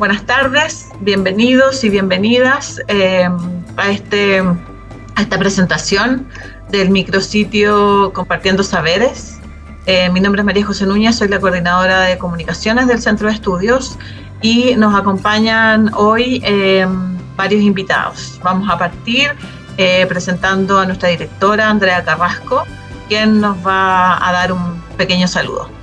buenas tardes, bienvenidos y bienvenidas eh, a, este, a esta presentación del micrositio Compartiendo Saberes. Eh, mi nombre es María José Núñez, soy la coordinadora de comunicaciones del Centro de Estudios y nos acompañan hoy eh, varios invitados. Vamos a partir presentando a nuestra directora Andrea Carrasco, quien nos va a dar un pequeño saludo.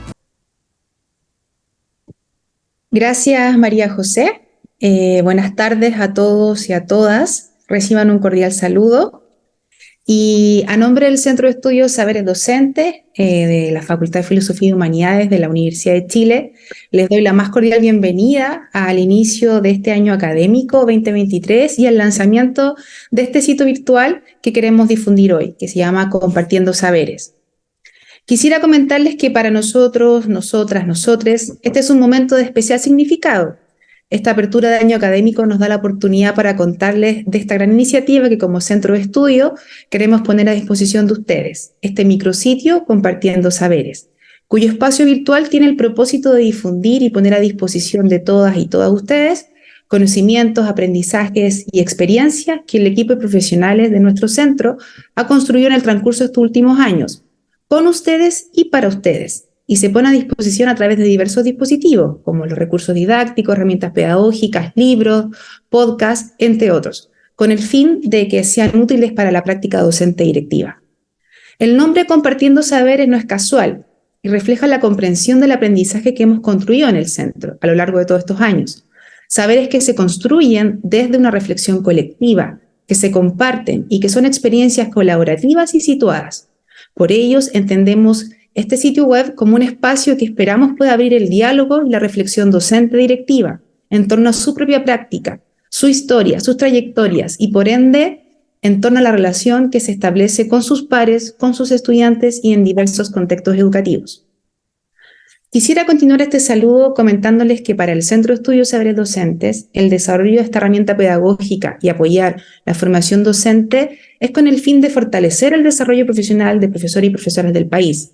Gracias, María José. Eh, buenas tardes a todos y a todas. Reciban un cordial saludo. Y a nombre del Centro de Estudios Saberes Docentes eh, de la Facultad de Filosofía y Humanidades de la Universidad de Chile, les doy la más cordial bienvenida al inicio de este año académico 2023 y al lanzamiento de este sitio virtual que queremos difundir hoy, que se llama Compartiendo Saberes. Quisiera comentarles que para nosotros, nosotras, nosotres, este es un momento de especial significado. Esta apertura de año académico nos da la oportunidad para contarles de esta gran iniciativa que como centro de estudio queremos poner a disposición de ustedes, este micrositio Compartiendo Saberes, cuyo espacio virtual tiene el propósito de difundir y poner a disposición de todas y todas ustedes conocimientos, aprendizajes y experiencias que el equipo de profesionales de nuestro centro ha construido en el transcurso de estos últimos años con ustedes y para ustedes, y se pone a disposición a través de diversos dispositivos, como los recursos didácticos, herramientas pedagógicas, libros, podcasts, entre otros, con el fin de que sean útiles para la práctica docente directiva. El nombre Compartiendo Saberes no es casual y refleja la comprensión del aprendizaje que hemos construido en el centro a lo largo de todos estos años. Saberes que se construyen desde una reflexión colectiva, que se comparten y que son experiencias colaborativas y situadas. Por ellos entendemos este sitio web como un espacio que esperamos pueda abrir el diálogo y la reflexión docente directiva en torno a su propia práctica, su historia, sus trayectorias y por ende en torno a la relación que se establece con sus pares, con sus estudiantes y en diversos contextos educativos. Quisiera continuar este saludo comentándoles que para el Centro de Estudios Saberes Docentes, el desarrollo de esta herramienta pedagógica y apoyar la formación docente es con el fin de fortalecer el desarrollo profesional de profesores y profesoras del país.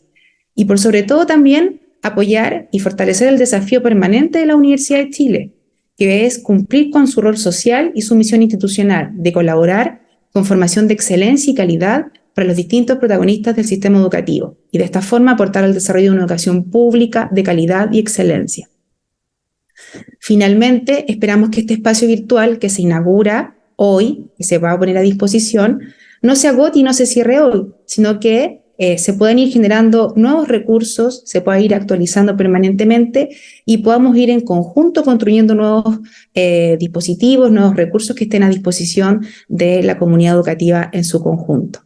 Y por sobre todo también apoyar y fortalecer el desafío permanente de la Universidad de Chile, que es cumplir con su rol social y su misión institucional de colaborar con formación de excelencia y calidad para los distintos protagonistas del sistema educativo y de esta forma aportar al desarrollo de una educación pública de calidad y excelencia. Finalmente, esperamos que este espacio virtual que se inaugura hoy y se va a poner a disposición no se agote y no se cierre hoy, sino que eh, se pueden ir generando nuevos recursos, se pueda ir actualizando permanentemente y podamos ir en conjunto construyendo nuevos eh, dispositivos, nuevos recursos que estén a disposición de la comunidad educativa en su conjunto.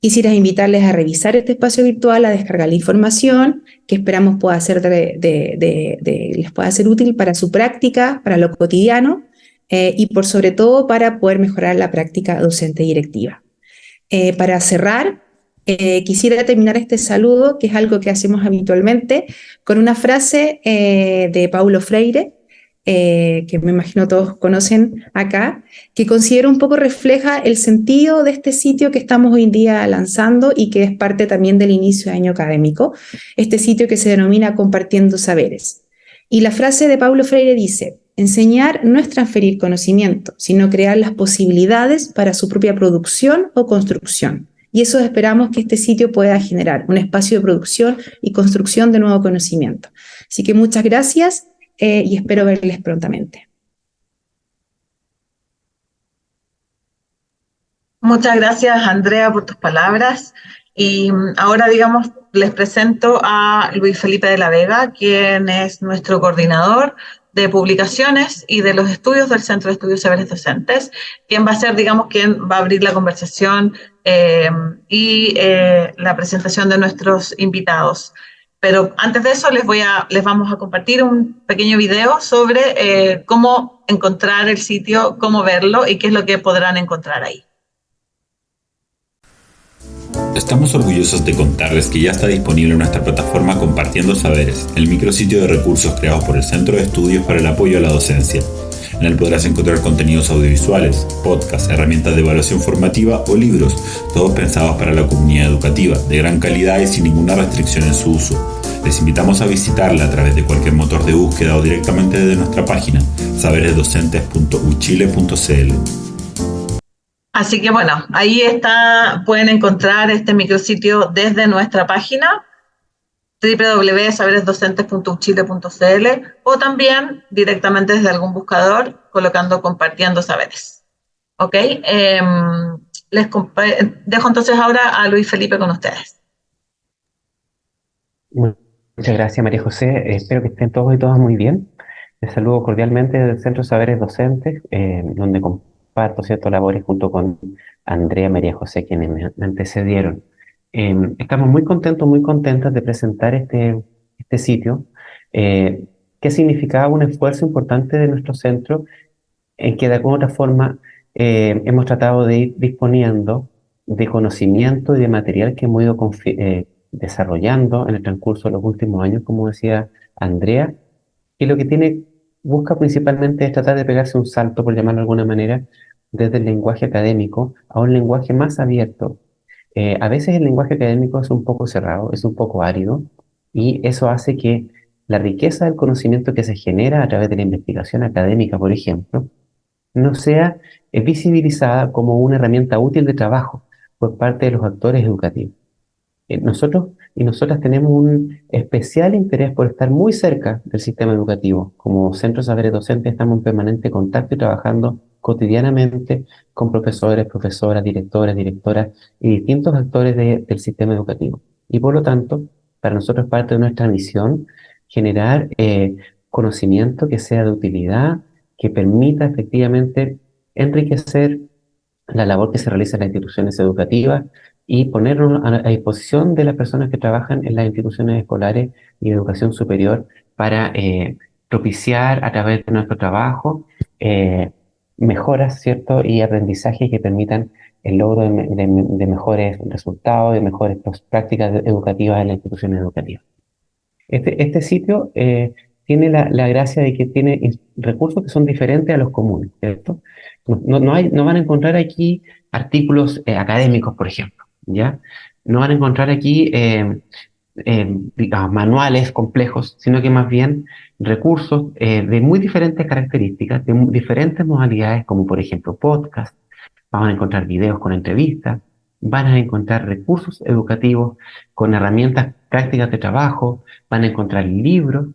Quisiera invitarles a revisar este espacio virtual, a descargar la información que esperamos pueda ser les pueda ser útil para su práctica, para lo cotidiano eh, y por sobre todo para poder mejorar la práctica docente directiva. Eh, para cerrar, eh, quisiera terminar este saludo, que es algo que hacemos habitualmente, con una frase de Paulo Freire, eh, que me imagino todos conocen acá, que considero un poco refleja el sentido de este sitio que estamos hoy en día lanzando y que es parte también del inicio de año académico, este sitio que se denomina Compartiendo Saberes. Y la frase de Paulo Freire dice, enseñar no es transferir conocimiento, sino crear las posibilidades para su propia producción o construcción. Y eso esperamos que este sitio pueda generar, un espacio de producción y construcción de nuevo conocimiento. Así que muchas gracias eh, y espero verles prontamente. Muchas gracias, Andrea, por tus palabras. Y mm, ahora, digamos, les presento a Luis Felipe de la Vega, quien es nuestro coordinador de publicaciones y de los estudios del Centro de Estudios Saberes Docentes, quien va a ser, digamos, quien va a abrir la conversación eh, y eh, la presentación de nuestros invitados. Pero antes de eso les, voy a, les vamos a compartir un pequeño video sobre eh, cómo encontrar el sitio, cómo verlo y qué es lo que podrán encontrar ahí. Estamos orgullosos de contarles que ya está disponible nuestra plataforma Compartiendo Saberes, el micrositio de recursos creados por el Centro de Estudios para el Apoyo a la Docencia. En él podrás encontrar contenidos audiovisuales, podcasts, herramientas de evaluación formativa o libros, todos pensados para la comunidad educativa, de gran calidad y sin ninguna restricción en su uso. Les invitamos a visitarla a través de cualquier motor de búsqueda o directamente desde nuestra página saberesdocentes.uchile.cl. Así que bueno, ahí está, pueden encontrar este micrositio desde nuestra página www.saberesdocentes.uchile.cl o también directamente desde algún buscador colocando compartiendo saberes. ¿Ok? Em, les dejo entonces ahora a Luis Felipe con ustedes. Muchas gracias, María José. espero que estén todos y todas muy bien. Les saludo cordialmente del Centro Saberes Docentes, eh, donde comparto ciertas labores junto con Andrea María José, quienes me antecedieron. Estamos muy contentos, muy contentas de presentar este, este sitio, eh, que significaba un esfuerzo importante de nuestro centro, en que de alguna otra forma eh, hemos tratado de ir disponiendo de conocimiento y de material que hemos ido eh, desarrollando en el transcurso de los últimos años, como decía Andrea, y lo que tiene, busca principalmente es tratar de pegarse un salto, por llamarlo de alguna manera, desde el lenguaje académico a un lenguaje más abierto, eh, a veces el lenguaje académico es un poco cerrado, es un poco árido, y eso hace que la riqueza del conocimiento que se genera a través de la investigación académica, por ejemplo, no sea eh, visibilizada como una herramienta útil de trabajo por parte de los actores educativos. Eh, nosotros y nosotras tenemos un especial interés por estar muy cerca del sistema educativo. Como Centro Saberes Docentes estamos en permanente contacto y trabajando cotidianamente con profesores, profesoras, directoras, directoras y distintos actores del sistema educativo. Y por lo tanto, para nosotros parte de nuestra misión generar eh, conocimiento que sea de utilidad, que permita efectivamente enriquecer la labor que se realiza en las instituciones educativas y ponerlo a, disposición de las personas que trabajan en las instituciones escolares y educación superior para eh, propiciar a través de nuestro trabajo eh, mejoras, ¿cierto? Y aprendizajes que permitan el logro de, mejores resultados, de mejores prácticas educativas en las instituciones educativas. Este, este sitio eh, tiene la, gracia de que tiene recursos que son diferentes a los comunes, ¿cierto? No, van a encontrar aquí artículos eh, académicos, por ejemplo, ¿ya? No van a encontrar aquí eh, manuales complejos, sino que más bien recursos eh, de muy diferentes características, de diferentes modalidades, como por ejemplo podcast, van a encontrar videos con entrevistas, van a encontrar recursos educativos con herramientas prácticas de trabajo, van a encontrar libros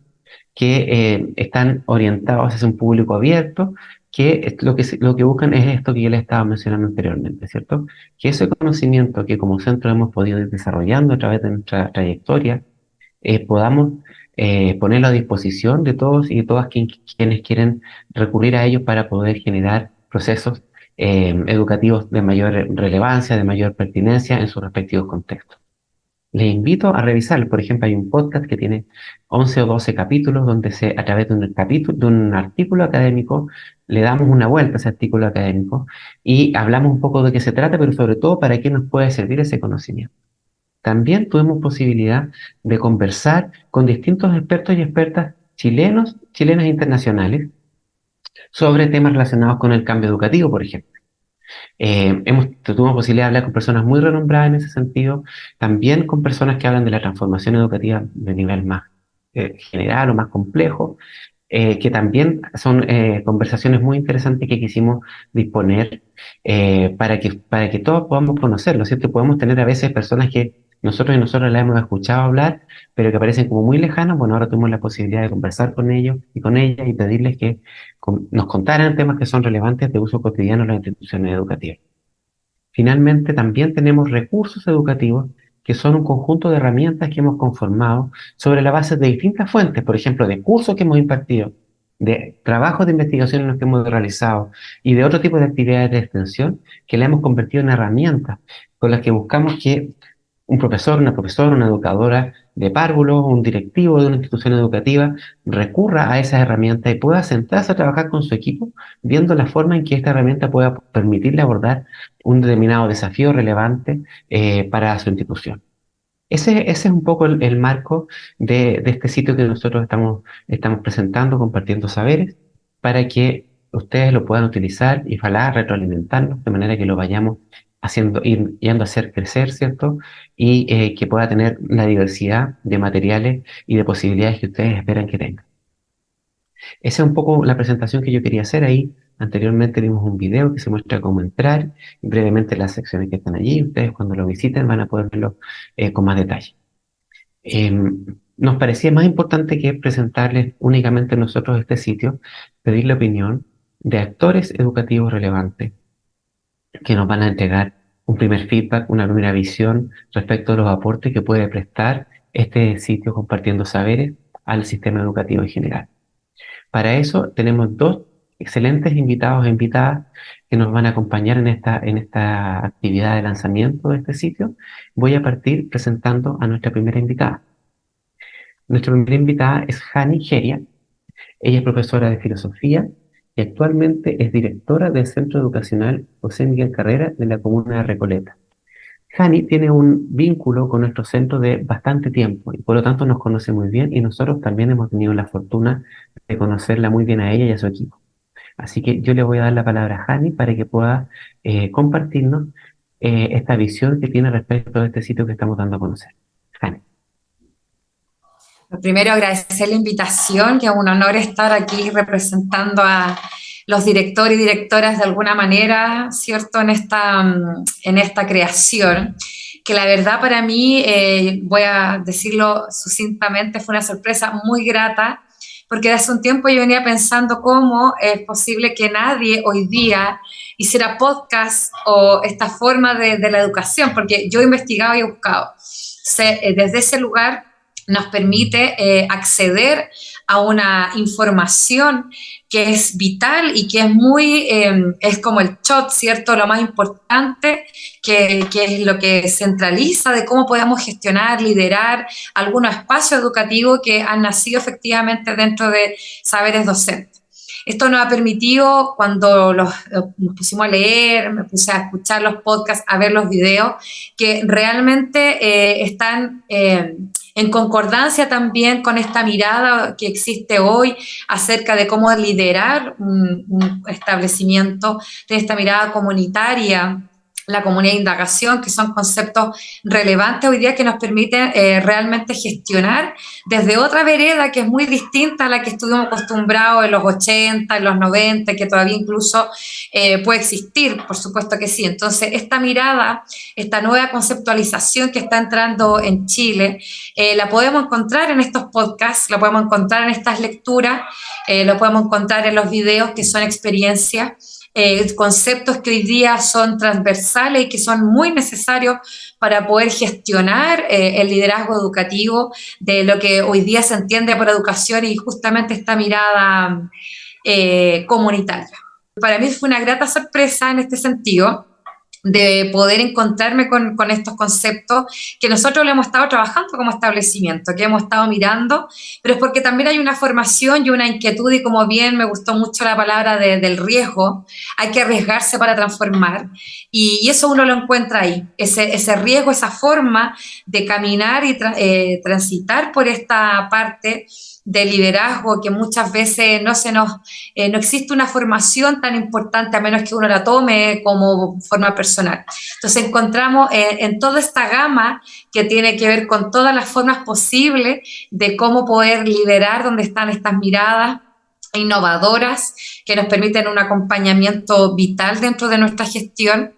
que eh, están orientados hacia un público abierto, que lo que, lo que buscan es esto que yo les estaba mencionando anteriormente, ¿cierto? Que ese conocimiento que como centro hemos podido ir desarrollando a través de nuestra trayectoria, eh, podamos eh, ponerlo a disposición de todos y de todas quienes quieren recurrir a ellos para poder generar procesos eh, educativos de mayor relevancia, de mayor pertinencia en sus respectivos contextos. Les invito a revisar, por ejemplo, hay un podcast que tiene 11 o 12 capítulos donde se, a través de un, capítulo, de un artículo académico le damos una vuelta a ese artículo académico y hablamos un poco de qué se trata, pero sobre todo para qué nos puede servir ese conocimiento también tuvimos posibilidad de conversar con distintos expertos y expertas chilenos, chilenas internacionales, sobre temas relacionados con el cambio educativo, por ejemplo. Eh, hemos, tuvimos posibilidad de hablar con personas muy renombradas en ese sentido, también con personas que hablan de la transformación educativa de nivel más eh, general o más complejo, eh, que también son conversaciones muy interesantes que quisimos disponer para, que, para que todos podamos conocerlo, ¿cierto? Podemos tener a veces personas que nosotros y nosotros la hemos escuchado hablar, pero que parecen como muy lejanos, bueno, ahora tuvimos la posibilidad de conversar con ellos y con ellas y pedirles que nos contaran temas que son relevantes de uso cotidiano en las instituciones educativas. Finalmente, también tenemos recursos educativos que son un conjunto de herramientas que hemos conformado sobre la base de distintas fuentes, por ejemplo, de cursos que hemos impartido, de trabajos de investigación en los que hemos realizado y de otro tipo de actividades de extensión que le hemos convertido en herramientas con las que buscamos que un profesor, una profesora, una educadora de párvulos, un directivo de una institución educativa recurra a esas herramientas y pueda sentarse a trabajar con su equipo viendo la forma en que esta herramienta pueda permitirle abordar un determinado desafío relevante eh, para su institución. Ese, es un poco el, marco de, de, este sitio que nosotros estamos, estamos presentando, compartiendo saberes, para que ustedes lo puedan utilizar y ojalá retroalimentarnos de manera que lo vayamos haciendo, ir, yendo a hacer crecer, ¿cierto? Y eh, que pueda tener la diversidad de materiales y de posibilidades que ustedes esperan que tenga. Esa es un poco la presentación que yo quería hacer ahí. Anteriormente vimos un video que se muestra cómo entrar brevemente las secciones que están allí. Ustedes cuando lo visiten van a poder verlo eh, con más detalle. Em, nos parecía más importante que presentarles únicamente nosotros este sitio, pedir la opinión de actores educativos relevantes que nos van a entregar un primer feedback, una primera visión respecto a los aportes que puede prestar este sitio compartiendo saberes al sistema educativo en general. Para eso tenemos dos excelentes invitados e invitadas que nos van a acompañar en esta, en esta actividad de lanzamiento de este sitio. Voy a partir presentando a nuestra primera invitada. Nuestra primera invitada es Hani Geria. Ella es profesora de filosofía y actualmente es directora del Centro Educacional José Miguel Carrera de la comuna de Recoleta. Hani tiene un vínculo con nuestro centro de bastante tiempo y por lo tanto nos conoce muy bien y nosotros también hemos tenido la fortuna de conocerla muy bien a ella y a su equipo. Así que yo le voy a dar la palabra a Hani para que pueda eh, compartirnos eh, esta visión que tiene respecto a este sitio que estamos dando a conocer. Hani. Primero agradecer la invitación, que es un honor estar aquí representando a los directores y directoras de alguna manera, ¿cierto?, en esta, en esta creación, que la verdad para mí, eh, voy a decirlo sucintamente, fue una sorpresa muy grata, porque hace un tiempo yo venía pensando cómo es posible que nadie hoy día hiciera podcast o esta forma de, de la educación, porque yo he investigado y he buscado. Eh, desde ese lugar nos permite eh, acceder a una información que es vital y que es muy, em, es como el shot, ¿cierto? Lo más importante, que, que, es lo que centraliza de cómo podemos gestionar, liderar algunos espacios educativos que han nacido efectivamente dentro de saberes docentes. Esto nos ha permitido, cuando los, nos pusimos a leer, me puse a escuchar los podcasts, a ver los videos, que realmente eh, están eh, en concordancia también con esta mirada que existe hoy acerca de cómo liderar un, establecimiento, de esta mirada comunitaria la comunidad de indagación, que son conceptos relevantes hoy día que nos permiten eh, realmente gestionar desde otra vereda que es muy distinta a la que estuvimos acostumbrados en los 80, en los 90, que todavía incluso eh, puede existir, por supuesto que sí. Entonces, esta mirada, esta nueva conceptualización que está entrando en Chile, eh, la podemos encontrar en estos podcasts, la podemos encontrar en estas lecturas, lo podemos encontrar en los videos que son experiencias eh, conceptos que hoy día son transversales y que son muy necesarios para poder gestionar eh, el liderazgo educativo de lo que hoy día se entiende por educación y justamente esta mirada eh, comunitaria. Para mí fue una grata sorpresa en este sentido de poder encontrarme con, estos conceptos que nosotros lo hemos estado trabajando como establecimiento, que hemos estado mirando, pero es porque también hay una formación y una inquietud y como bien me gustó mucho la palabra de, del riesgo, hay que arriesgarse para transformar y, eso uno lo encuentra ahí, ese, ese riesgo, esa forma de caminar y eh, transitar por esta parte de liderazgo que muchas veces no se nos eh, no existe una formación tan importante a menos que uno la tome como forma personal. Entonces encontramos eh, en toda esta gama que tiene que ver con todas las formas posibles de cómo poder liderar donde están estas miradas innovadoras que nos permiten un acompañamiento vital dentro de nuestra gestión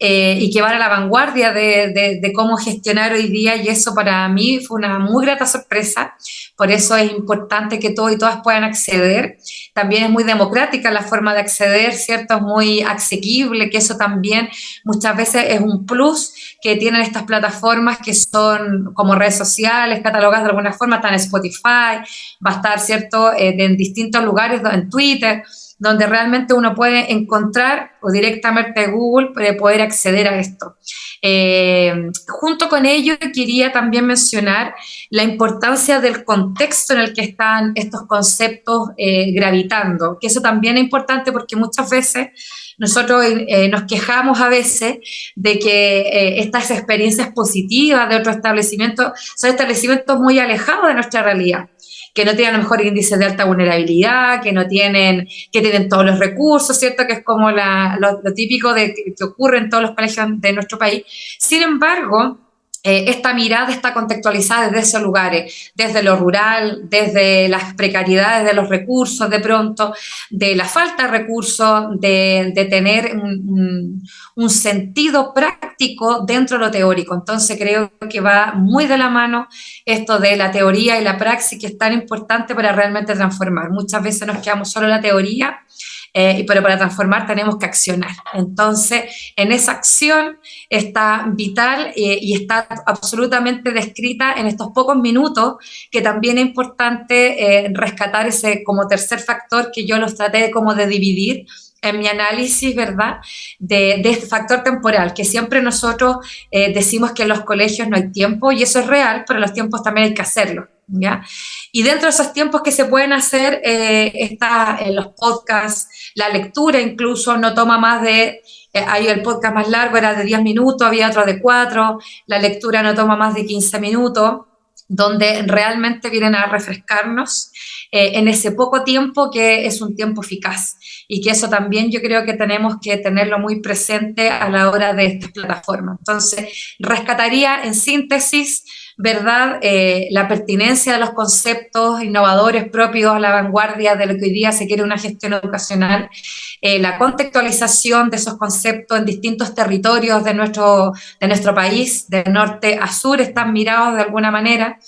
eh, y que van a la vanguardia de, cómo gestionar hoy día y eso para mí fue una muy grata sorpresa, por eso es importante que todos y todas puedan acceder. También es muy democrática la forma de acceder, ¿cierto? Es muy asequible, que eso también muchas veces es un plus que tienen estas plataformas que son como redes sociales, catalogadas de alguna forma, están en Spotify, va a estar, ¿cierto?, eh, en distintos lugares, en Twitter, donde realmente uno puede encontrar o directamente Google puede poder acceder a esto. Eh, junto con ello, quería también mencionar la importancia del contexto en el que están estos conceptos eh, gravitando, que eso también es importante porque muchas veces nosotros eh, nos quejamos a veces de que eh, estas experiencias positivas de otros establecimientos son establecimientos muy alejados de nuestra realidad que no tienen a lo mejor índices de alta vulnerabilidad, que no tienen, que dividen todos los recursos, ¿cierto? Que es como lo, típico de que ocurre en todos los colegios de nuestro país. Sin embargo, eh, esta mirada está contextualizada desde esos lugares, desde lo rural, desde las precariedades de los recursos de pronto, de la falta de recursos, de, tener un, sentido práctico dentro de lo teórico. Entonces creo que va muy de la mano esto de la teoría y la praxis que es tan importante para realmente transformar. Muchas veces nos quedamos solo en la teoría eh, pero para transformar tenemos que accionar. Entonces, en esa acción está vital eh, y está absolutamente descrita en estos pocos minutos, que también es importante eh, rescatar ese como tercer factor que yo los traté como de dividir en mi análisis, ¿verdad?, de, este factor temporal, que siempre nosotros decimos que en los colegios no hay tiempo, y eso es real, pero los tiempos también hay que hacerlo. ¿ya? Y dentro de esos tiempos que se pueden hacer, eh, está en los podcasts, la lectura incluso no toma más de, eh, hay el podcast más largo era de 10 minutos, había otro de 4, la lectura no toma más de 15 minutos, donde realmente vienen a refrescarnos eh, en ese poco tiempo que es un tiempo eficaz y que eso también yo creo que tenemos que tenerlo muy presente a la hora de esta plataforma. Entonces, rescataría en síntesis ¿verdad? Eh, la pertinencia de los conceptos innovadores propios a la vanguardia de lo que hoy día se quiere una gestión educacional, eh, la contextualización de esos conceptos en distintos territorios de nuestro, de nuestro país, de norte a sur, están mirados de alguna manera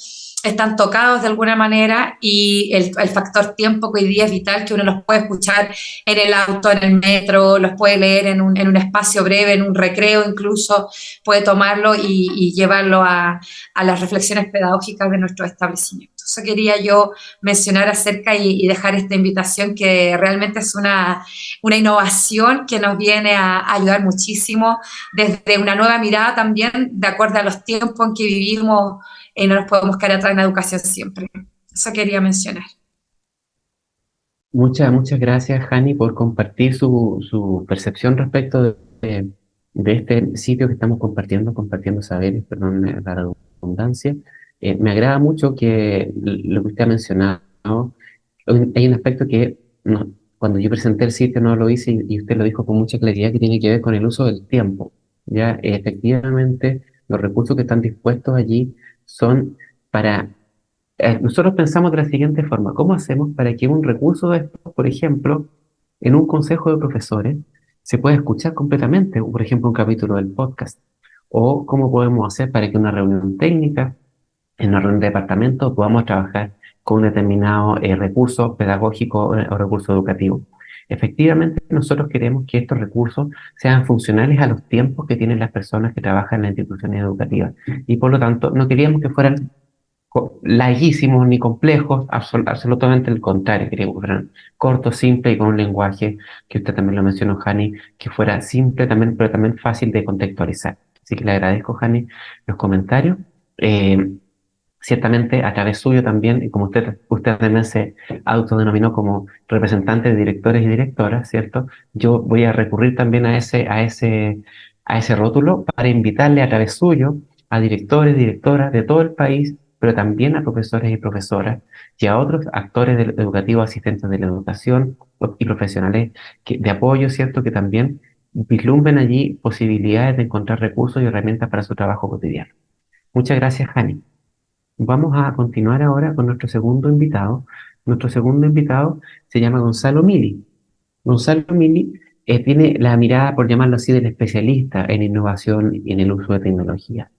están tocados de alguna manera y el, factor tiempo que hoy día es vital, que uno los puede escuchar en el auto, en el metro, los puede leer en un, en un espacio breve, en un recreo incluso, puede tomarlo y, llevarlo a, a, las reflexiones pedagógicas de nuestro establecimiento. Eso quería yo mencionar acerca y, dejar esta invitación que realmente es una, una innovación que nos viene a, ayudar muchísimo desde una nueva mirada también, de acuerdo a los tiempos en que vivimos y no nos podemos quedar atrás en la educación siempre. Eso quería mencionar. Muchas, muchas gracias, Hani, por compartir su, su percepción respecto de, de, este sitio que estamos compartiendo, compartiendo saberes, perdón la redundancia. Eh, me agrada mucho que lo que usted ha mencionado, hay un aspecto que cuando yo presenté el sitio no lo hice y, usted lo dijo con mucha claridad que tiene que ver con el uso del tiempo. Ya, efectivamente, los recursos que están dispuestos allí son para... Eh, nosotros pensamos de la siguiente forma, ¿cómo hacemos para que un recurso de esto, por ejemplo, en un consejo de profesores, se pueda escuchar completamente, por ejemplo, un capítulo del podcast? ¿O cómo podemos hacer para que una reunión técnica, en una reunión de departamento, podamos trabajar con un determinado eh, recurso pedagógico eh, o recurso educativo? Efectivamente, nosotros queremos que estos recursos sean funcionales a los tiempos que tienen las personas que trabajan en las instituciones educativas. Y por lo tanto, no queríamos que fueran larguísimos ni complejos, absolutamente el contrario, queríamos que fueran cortos, simples y con un lenguaje que usted también lo mencionó, Jani, que fuera simple también, pero también fácil de contextualizar. Así que le agradezco, Jani, los comentarios. Eh, ciertamente a través suyo también, y como usted, usted también se autodenominó como representante de directores y directoras, ¿cierto? Yo voy a recurrir también a ese, a ese, a ese rótulo para invitarle a través suyo a directores, directoras de todo el país, pero también a profesores y profesoras y a otros actores educativos, asistentes de la educación y profesionales de apoyo, ¿cierto? Que también vislumbren allí posibilidades de encontrar recursos y herramientas para su trabajo cotidiano. Muchas gracias, Jani. Vamos a continuar ahora con nuestro segundo invitado. Nuestro segundo invitado se llama Gonzalo Mili. Gonzalo Mili eh, tiene la mirada, por llamarlo así, del especialista en innovación y en el uso de tecnología.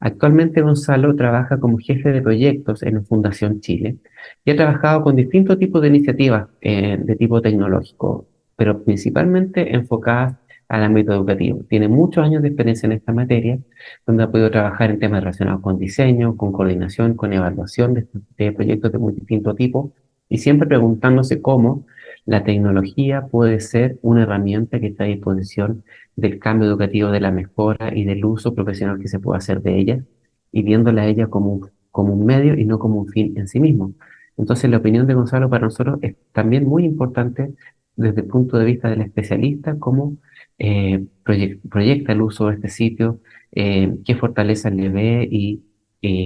Actualmente Gonzalo trabaja como jefe de proyectos en Fundación Chile y ha trabajado con distintos tipos de iniciativas eh, de tipo tecnológico, pero principalmente enfocadas al ámbito educativo. Tiene muchos años de experiencia en esta materia, donde ha podido trabajar en temas relacionados con diseño, con coordinación, con evaluación de, proyectos de muy distinto tipo, y siempre preguntándose cómo la tecnología puede ser una herramienta que está a disposición del cambio educativo, de la mejora y del uso profesional que se puede hacer de ella, y viéndola a ella como, como un medio y no como un fin en sí mismo. Entonces, la opinión de Gonzalo para nosotros es también muy importante desde el punto de vista del especialista, como eh, proyecta el uso de este sitio, eh, qué fortalezas le ve y,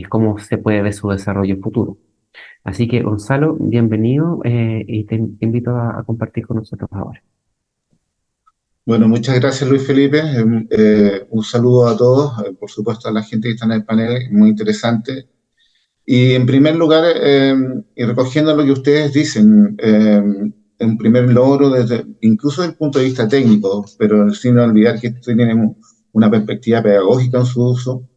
cómo se puede ver su desarrollo futuro. Así que, Gonzalo, bienvenido eh, y te, invito a, compartir con nosotros ahora. Bueno, muchas gracias Luis Felipe. Eh, un saludo a todos, eh, por supuesto a la gente que está en el panel, muy interesante. Y en primer lugar, em, y recogiendo lo que ustedes dicen, en primer logro, desde, incluso desde el punto de vista técnico, pero sin olvidar que tienen una perspectiva pedagógica en su uso,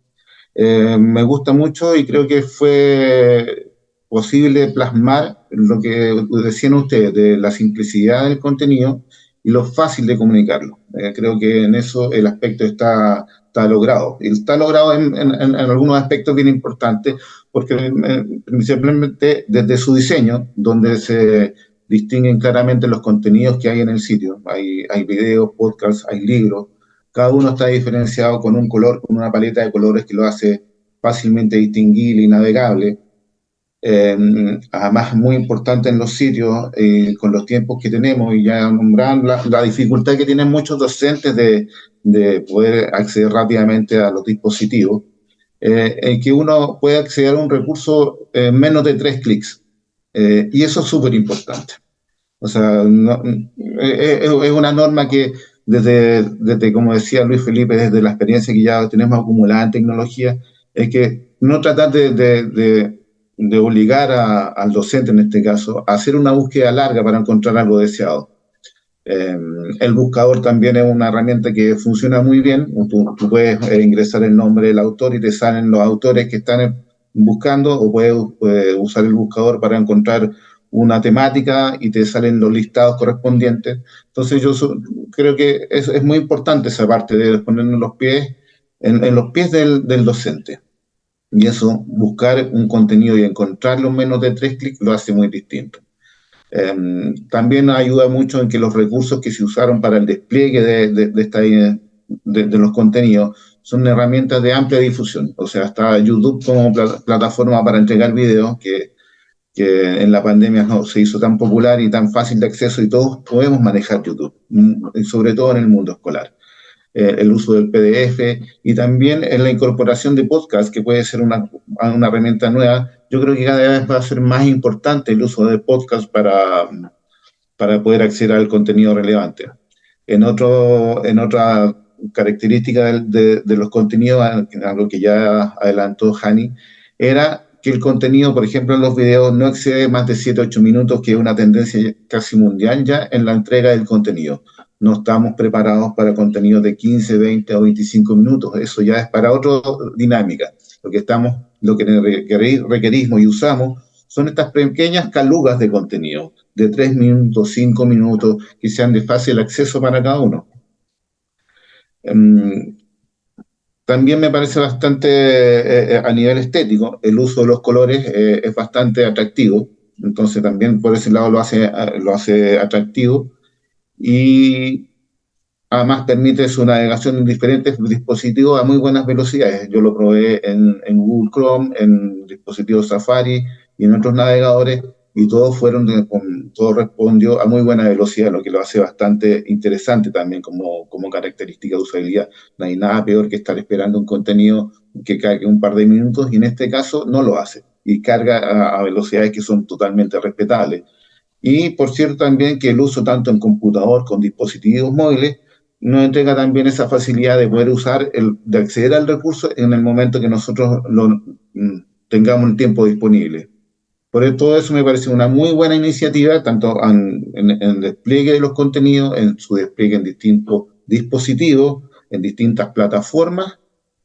me gusta mucho y creo que fue posible plasmar lo que decían ustedes, de la simplicidad del contenido y lo fácil de comunicarlo. Eh, creo que en eso el aspecto está, está logrado. Y está logrado en, en, algunos aspectos bien importantes, porque eh, desde su diseño, donde se distinguen claramente los contenidos que hay en el sitio. Hay, videos, podcasts, hay libros. Cada uno está diferenciado con un color, con una paleta de colores que lo hace fácilmente distinguible y navegable eh, además muy importante en los sitios, eh, con los tiempos que tenemos, y ya nombran la, dificultad que tienen muchos docentes de, de, poder acceder rápidamente a los dispositivos, eh, en que uno puede acceder a un recurso en menos de tres clics. Y eso es súper importante. O sea, es una norma que desde, desde, como decía Luis Felipe, desde la experiencia que ya tenemos acumulada en tecnología, es que no tratar de, de de obligar al docente, en este caso, a hacer una búsqueda larga para encontrar algo deseado. Eh, el buscador también es una herramienta que funciona muy bien. Tú, puedes eh, ingresar el nombre del autor y te salen los autores que están buscando, o puedes usar el buscador para encontrar una temática y te salen los listados correspondientes. Entonces yo creo que es, es, muy importante esa parte de ponernos los pies en, los pies del, docente. Y eso, buscar un contenido y encontrarlo en menos de tres clics, lo hace muy distinto. Em, también ayuda mucho en que los recursos que se usaron para el despliegue de, de, de, de, los contenidos son herramientas de amplia difusión. O sea, está YouTube como plataforma para entregar videos, que, que en la pandemia no, se hizo tan popular y tan fácil de acceso y todos podemos manejar YouTube, mm, sobre todo en el mundo escolar. Eh, el uso del PDF y también en la incorporación de podcast, que puede ser una, una herramienta nueva. Yo creo que cada vez va a ser más importante el uso de podcast para, para poder acceder al contenido relevante. En, otro, en otra característica de, de, los contenidos, algo que ya adelantó Hani, era que el contenido, por ejemplo, en los videos no excede más de 7-8 minutos, que es una tendencia casi mundial ya en la entrega del contenido no estamos preparados para contenidos de 15, 20 o 25 minutos. Eso ya es para otra dinámica. Lo que estamos, lo que requerimos y usamos son estas pequeñas calugas de contenido, de 3 minutos, 5 minutos, que sean de fácil acceso para cada uno. Em, también me parece bastante, eh, eh, a nivel estético, el uso de los colores eh, es bastante atractivo. Entonces también por ese lado lo hace, lo hace atractivo y además permite su navegación en diferentes dispositivos a muy buenas velocidades. Yo lo probé en, en Google Chrome, en dispositivos Safari y en otros navegadores y todos fueron, todo respondió a muy buena velocidad, lo que lo hace bastante interesante también como, como característica de usabilidad. No hay nada peor que estar esperando un contenido que cargue un par de minutos y en este caso no lo hace y carga a, a velocidades que son totalmente respetables. Y por cierto también que el uso tanto en computador con dispositivos móviles nos entrega también esa facilidad de poder usar, el, de acceder al recurso en el momento que nosotros lo, mm, tengamos el tiempo disponible. Por todo eso me parece una muy buena iniciativa, tanto en, el despliegue de los contenidos, en su despliegue en distintos dispositivos, en distintas plataformas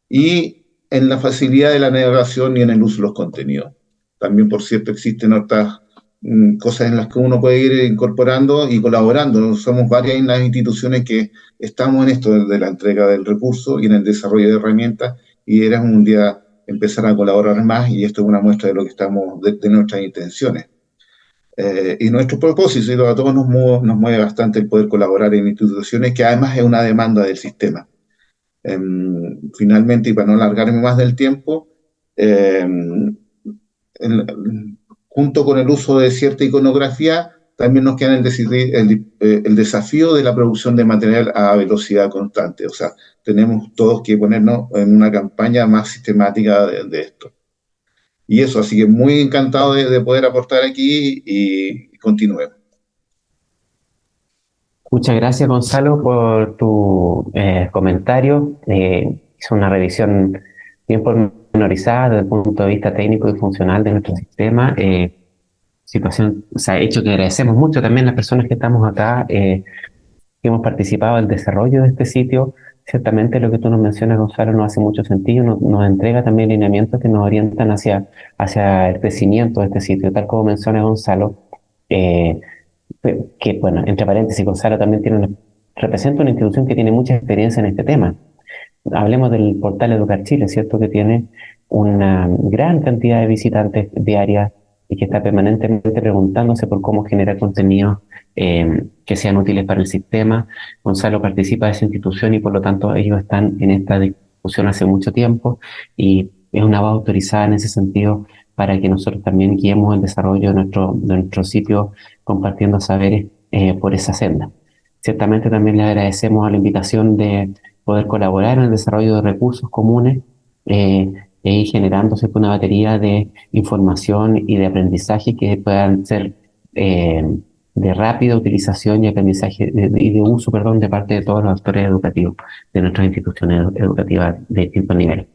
y en la facilidad de la navegación y en el uso de los contenidos. También, por cierto, existen otras Mm, cosas en las que uno puede ir incorporando y colaborando. Somos varias las instituciones que estamos en esto de la entrega del recurso y en el desarrollo de herramientas y era un día empezar a colaborar más y esto es una muestra de lo que estamos, de, nuestras intenciones. Eh, y nuestro propósito, y a todos nos mueve, nos mueve bastante el poder colaborar en instituciones que además es una demanda del sistema. Em, finalmente, y para no alargarme más del tiempo, eh, junto con el uso de cierta iconografía, también nos queda el, el, eh, el, desafío de la producción de material a velocidad constante. O sea, tenemos todos que ponernos en una campaña más sistemática de, esto. y eso, así que muy encantado de, poder aportar aquí y, continuemos. Muchas gracias, Gonzalo, por tu eh, comentario. Eh, hizo una revisión bien pormenorizada desde el punto de vista técnico y funcional de nuestro sistema. Situación, o sea, hecho que agradecemos mucho también las personas que estamos acá, eh, que hemos participado en el desarrollo de este sitio. Ciertamente lo que tú nos mencionas, Gonzalo, no hace mucho sentido, nos entrega también lineamientos que nos orientan hacia, hacia el crecimiento de este sitio, tal como menciona Gonzalo, eh, que, bueno, entre paréntesis, Gonzalo también tiene una, representa una institución que tiene mucha experiencia en este tema. Hablemos del portal Educar Chile, ¿cierto? Que tiene una gran cantidad de visitantes diarias y que está permanentemente preguntándose por cómo generar contenidos eh, que sean útiles para el sistema. Gonzalo participa de esa institución y por lo tanto ellos están en esta discusión hace mucho tiempo y es una voz autorizada en ese sentido para que nosotros también guiemos el desarrollo de nuestro, de nuestro sitio compartiendo saberes eh, por esa senda. Ciertamente también le agradecemos a la invitación de poder colaborar en el desarrollo de recursos comunes eh, ir generándose una batería de información y de aprendizaje que puedan ser eh, de rápida utilización y aprendizaje y de uso, perdón, de parte de todos los actores educativos de nuestras instituciones educativas de distintos niveles.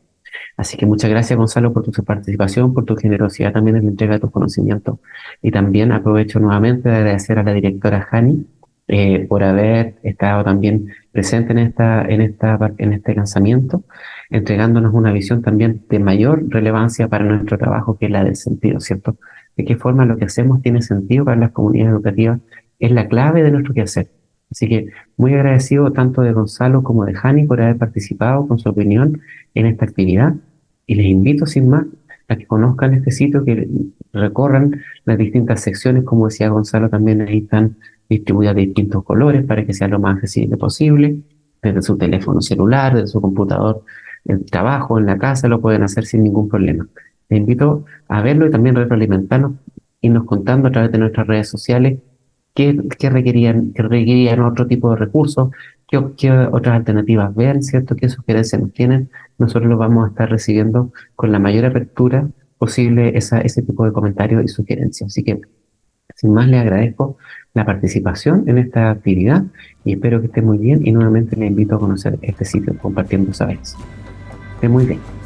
Así que muchas gracias, Gonzalo, por tu participación, por tu generosidad también en la entrega de tus conocimientos. Y también aprovecho nuevamente de agradecer a la directora Jani eh, por haber estado también presente en, esta, en, esta, en este lanzamiento, entregándonos una visión también de mayor relevancia para nuestro trabajo, que es la del sentido, ¿cierto? De qué forma lo que hacemos tiene sentido para las comunidades educativas es la clave de nuestro quehacer. Así que muy agradecido tanto de Gonzalo como de Jani por haber participado con su opinión en esta actividad y les invito sin más a que conozcan este sitio, que recorran las distintas secciones, como decía Gonzalo, también ahí están distribuidas de distintos colores para que sea lo más accesible posible, desde su teléfono celular, desde su computador, el trabajo, en la casa, lo pueden hacer sin ningún problema. Les invito a verlo y también retroalimentarnos, irnos contando a través de nuestras redes sociales qué, requerían, qué requerían otro tipo de recursos, qué, otras alternativas ven, ¿cierto? ¿Qué sugerencias nos tienen? Nosotros los vamos a estar recibiendo con la mayor apertura posible ese tipo de comentarios y sugerencias. Así que sin más, le agradezco la participación en esta actividad y espero que esté muy bien y nuevamente le invito a conocer este sitio compartiendo saberes. Esté muy bien.